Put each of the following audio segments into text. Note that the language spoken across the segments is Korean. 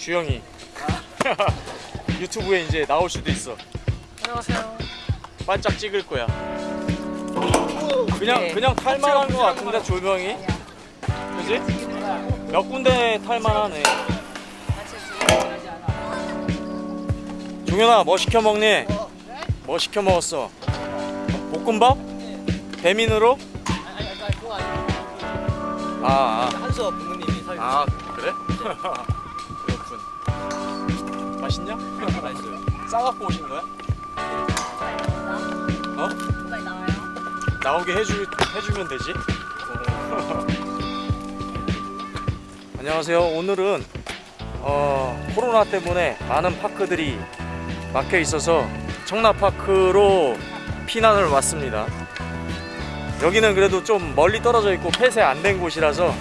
주영이 유튜브에 이제 나올 수도 있어 안녕하세요. 반짝 찍을 거야 그냥 네. 그냥 탈만한 거 같은데 조명이 그지? 몇 군데 탈만하네 종현아 뭐 시켜 먹니? 뭐 시켜 먹었어? 볶음밥? 배민으로? 아, 아. 한수업 부모님이 사주신 아 그래? 맛있냐? 맛있어요. 싸갖고 오신 거야? 어? 나오게 해주, 해주면 되지 안녕하세요 오늘은 어, 코로나 때문에 많은 파크들이 막혀 있어서 청라파크로 피난을 왔습니다 여기는 그래도 좀 멀리 떨어져 있고 폐쇄 안 된 곳이라서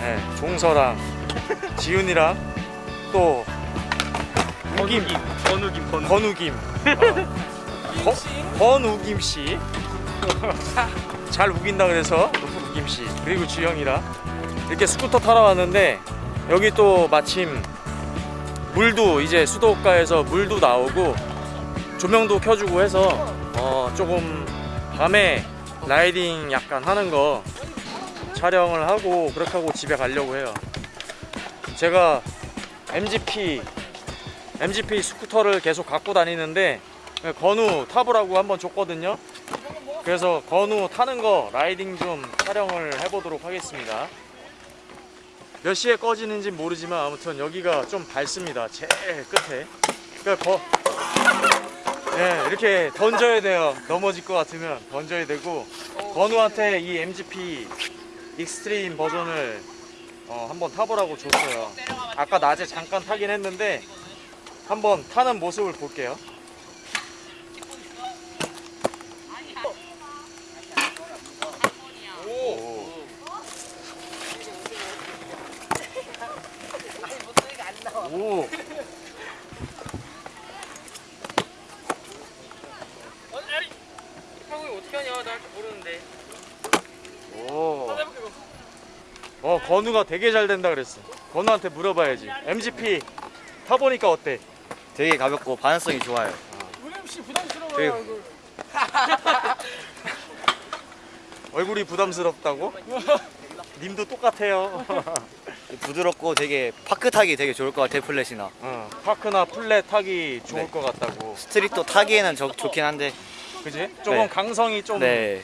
네, 종서랑 지훈이랑 또 우김 건우김 건우. 건우김 어, 거- 건우김 씨. 잘 우긴다 그래서 우김 씨 그리고 주영이랑 이렇게 스쿠터 타러 왔는데 여기 또 마침 물도 이제 수도가에서 물도 나오고 조명도 켜주고 해서 어 조금 밤에 riding 약간 하는 거 촬영을 하고 그렇게 하고 집에 가려고 해요. 제가 MGP MGP 스쿠터를 계속 갖고 다니는데 건우 타보라고 한번 줬거든요. 그래서 건우 타는 거 riding 좀 촬영을 해보도록 하겠습니다. 몇 시에 꺼지는지 모르지만 아무튼 여기가 좀 밝습니다. 제일 끝에. 그러니까 거, 네, 이렇게 던져야 돼요. 넘어질 것 같으면 던져야 되고 건우한테 이 MGP extreme 버전을 어, 한번 타보라고 줬어요. 아까 낮에 잠깐 타긴 했는데 한번 타는 모습을 볼게요. 오. 오. 아니, 형이 어떻게 하냐? 나 모르는데. 오. 어, 건우가 되게 잘 된다 그랬어. 건우한테 물어봐야지. MGP 타보니까 어때? 되게 가볍고 반응성이 좋아요. 우림 씨 부담스러워요. 얼굴. 얼굴이 부담스럽다고? 님도 똑같아요. 부드럽고 되게 park 타기 되게 좋을 것 같아요 flat이나 어, park나 flat 타기 좋을 네. 것 같다고. street도 타기에는 저- 좋긴 한데 그지? 조금 네. 강성이 좀. 네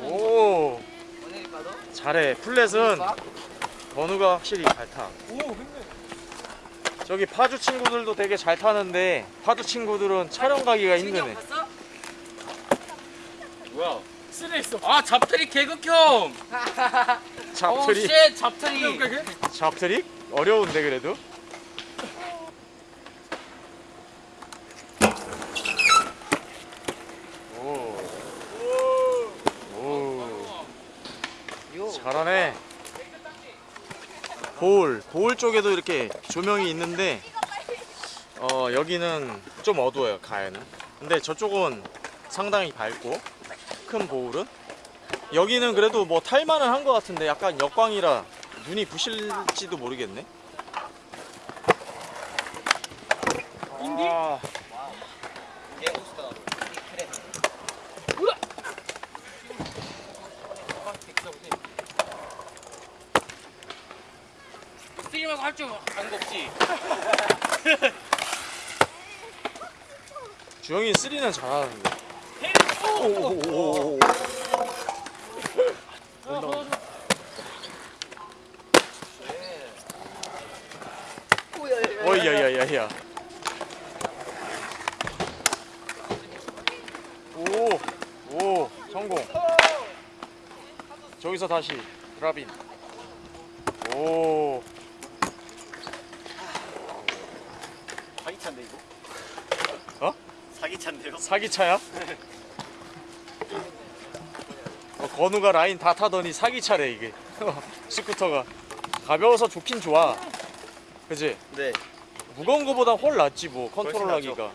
오. 잘해. flat은 건우가 확실히 잘 타. 저기 파주 친구들도 되게 잘 타는데 파주 친구들은 촬영 가기가 힘드네. 뭐야? 쓰레 있어. 아 잡trick 개극혐. 잡trick, 어, shit 잡trick. 잡trick 어려운데 그래도. 오. 오. 잘하네. bowl, 쪽에도 이렇게 조명이 있는데 어 여기는 좀 어두워요 가에는. 근데 저쪽은 상당히 밝고 큰 보울은 여기는 그래도 뭐 탈만은 한 것 같은데 약간 역광이라 눈이 부실지도 모르겠네. 아, 스트리머가 할줄 아는 거 없지. 주영이 3는 잘하는데. 오오오오. 어, 도와줘. 어이야야야야. 오, 오, 성공. 저기서 다시 드라빈. 오, 사기차인데 이거? 어? 사기차인데요? 사기차야? 어, 건우가 라인 다 타더니 사기차래 이게. 스쿠터가 가벼워서 좋긴 좋아. 그지? 네 무거운 거보다 훨 낫지 뭐 훨씬 컨트롤 하기가.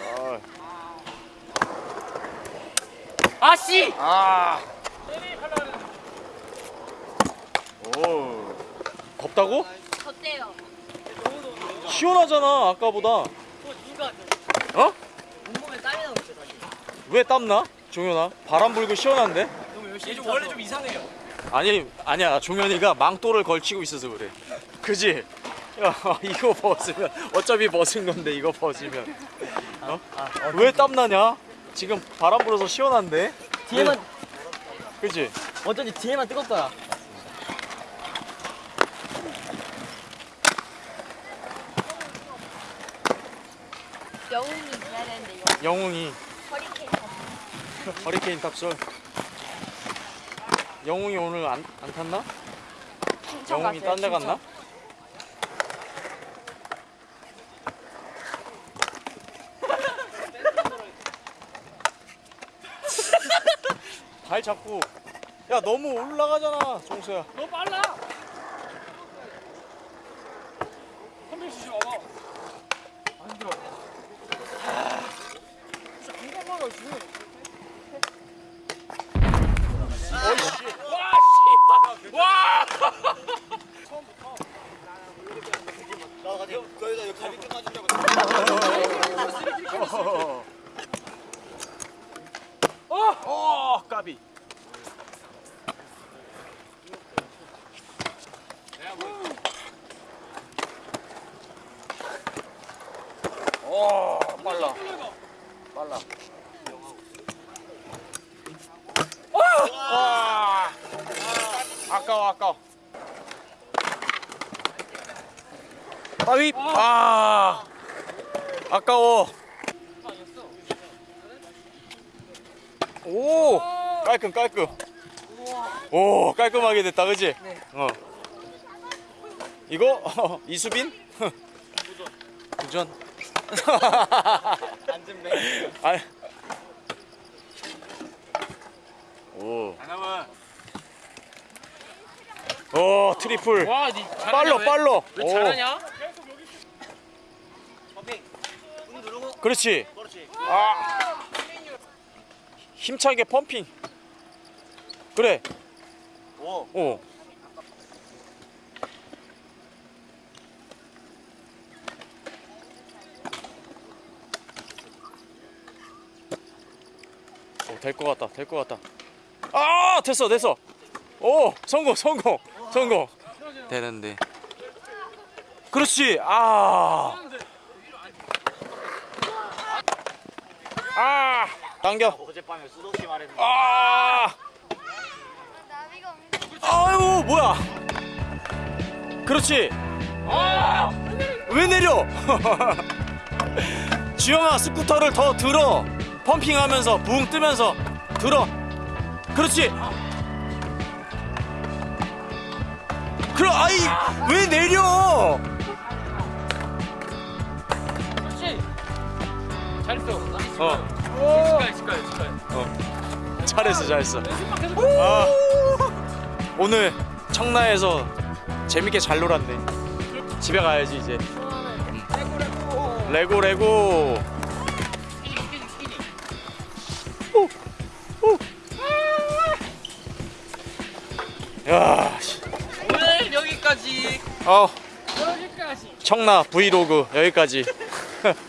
아. 아씨 아. 오. 덥다고? 어때요? 시원하잖아 아까보다. 어? 온몸에 땀이 나고 있어 다시 왜 땀나? 종현아 바람 불고 시원한데? 너무 열심히 좀 원래 좀 이상해요 아니 아니야 종현이가 망토를 걸치고 있어서 그래 그지? 야 이거 벗으면 어차피 벗은 건데 이거 벗으면 어? 왜 땀나냐? 지금 바람 불어서 시원한데? 뒤에만 그지? 어쩐지 뒤에만 뜨겁더라 영웅이 돼야 되는데 영 영웅이. 허리케인 허리케인 탑솔 영웅이 오늘 안, 안 탔나? 영웅이 딴 데 갔나? 발 잡고. 야 너무 올라가잖아 종수야. 너 빨라. 선배 주지 마봐 안 힘들어 진짜 금방 가라 지 와씨 와 거기다 여기 가비 껴가지고 어 까비. 오 빨라. 빨라. 와 아까워 아까워. 따위. 아 아까워 오 깔끔 깔끔 오 깔끔하게 됐다 그지? 네. 어 이거 이수빈? 도전 안전벨 아. 오. 하나만 오 트리플 와 니 잘하냐 빨로 왜? 빨로 왜 오, 잘하냐? 그렇지 그렇지 아 힘차게 펌핑. 그래. 오. 오 어, 될것 같다 될 것 같다. 아 됐어 됐어. 오 성공 성공 성공. 되는데. 그렇지. 아. 아, 당겨. 어젯밤에 수도씨 말했는데 아, 아유, 뭐야. 그렇지. 아, 왜 내려? 주영아, 스쿠터를 더 들어. 펌핑하면서 붕 뜨면서 들어. 그렇지. 그럼 아이 왜 내려? 그렇지 잘했어 어, 직가해 직가해 직가해 어. 잘했어, 잘했어. 아, 오늘 청라에서 재밌게 잘 놀았네. 집에 가야지 이제. 레고 레고. 오, 오. 야, 씨. 오늘 여기까지 어 여기까지 청라 브이로그 여기까지.